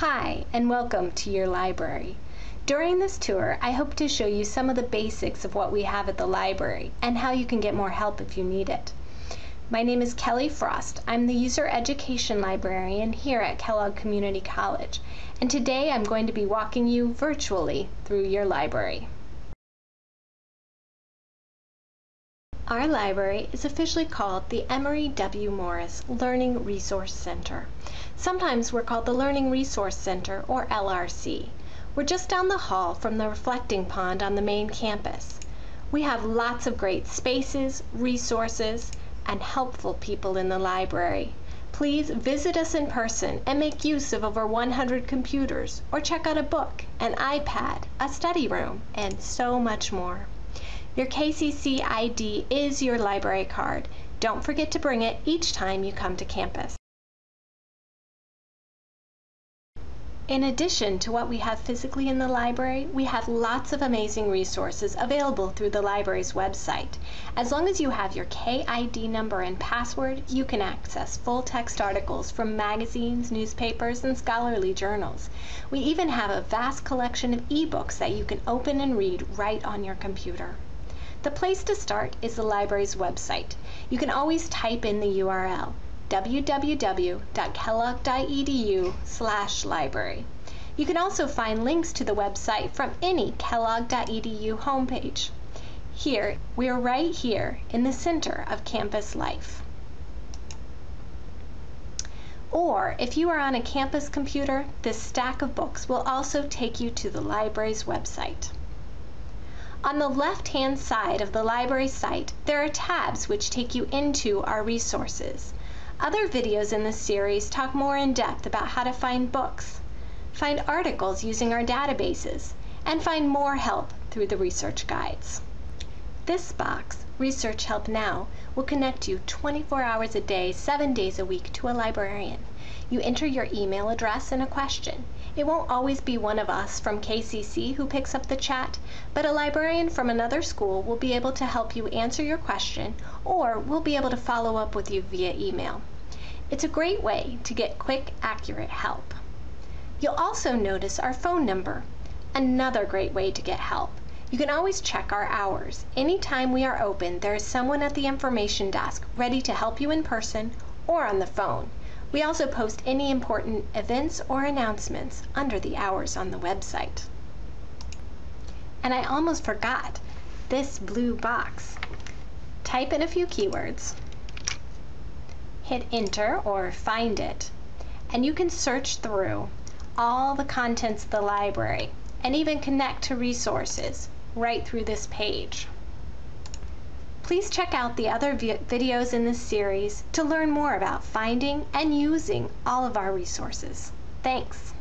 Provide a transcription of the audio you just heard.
Hi, and welcome to your library. During this tour, I hope to show you some of the basics of what we have at the library and how you can get more help if you need it. My name is Kelly Frost. I'm the User Education Librarian here at Kellogg Community College, and today I'm going to be walking you virtually through your library. Our library is officially called the Emory W. Morris Learning Resource Center. Sometimes we're called the Learning Resource Center, or LRC. We're just down the hall from the reflecting pond on the main campus. We have lots of great spaces, resources, and helpful people in the library. Please visit us in person and make use of over 100 computers, or check out a book, an iPad, a study room, and so much more. Your KCC ID is your library card. Don't forget to bring it each time you come to campus. In addition to what we have physically in the library, we have lots of amazing resources available through the library's website. As long as you have your KID number and password, you can access full text articles from magazines, newspapers, and scholarly journals. We even have a vast collection of ebooks that you can open and read right on your computer. The place to start is the library's website. You can always type in the URL www.kellogg.edu slash library. You can also find links to the website from any kellogg.edu homepage. Here, we are right here in the center of campus life. Or if you are on a campus computer, this stack of books will also take you to the library's website. On the left-hand side of the library site, there are tabs which take you into our resources. Other videos in this series talk more in depth about how to find books, find articles using our databases, and find more help through the research guides. This box, Research Help Now, will connect you 24 hours a day, 7 days a week to a librarian. You enter your email address and a question. It won't always be one of us from KCC who picks up the chat, but a librarian from another school will be able to help you answer your question or we'll be able to follow up with you via email. It's a great way to get quick, accurate help. You'll also notice our phone number, another great way to get help. You can always check our hours. Anytime we are open, there is someone at the information desk ready to help you in person or on the phone. We also post any important events or announcements under the hours on the website. And I almost forgot this blue box. Type in a few keywords, hit enter or find it, and you can search through all the contents of the library and even connect to resources right through this page. Please check out the other videos in this series to learn more about finding and using all of our resources. Thanks.